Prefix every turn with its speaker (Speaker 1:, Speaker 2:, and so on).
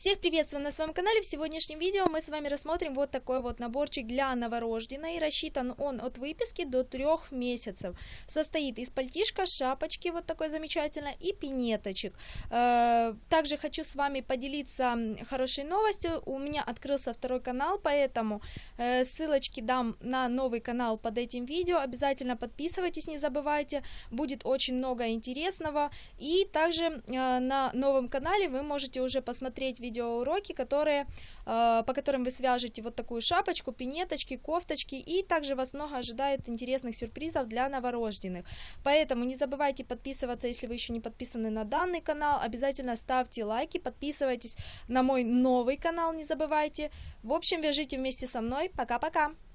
Speaker 1: Всех приветствую на своем канале. В сегодняшнем видео мы с вами рассмотрим вот такой вот наборчик для новорожденной. Рассчитан он от выписки до трех месяцев. Состоит из пальтишка, шапочки вот такой замечательной и пинеточек. Э, также хочу с вами поделиться хорошей новостью. У меня открылся второй канал, поэтому э, ссылочки дам на новый канал под этим видео. Обязательно подписывайтесь, не забывайте. Будет очень много интересного. И также э, на новом канале вы можете уже посмотреть видеоуроки, которые, э, по которым вы свяжете вот такую шапочку, пинеточки, кофточки, и также вас много ожидает интересных сюрпризов для новорожденных. Поэтому не забывайте подписываться, если вы еще не подписаны на данный канал, обязательно ставьте лайки, подписывайтесь на мой новый канал, не забывайте. В общем, вяжите вместе со мной. Пока-пока!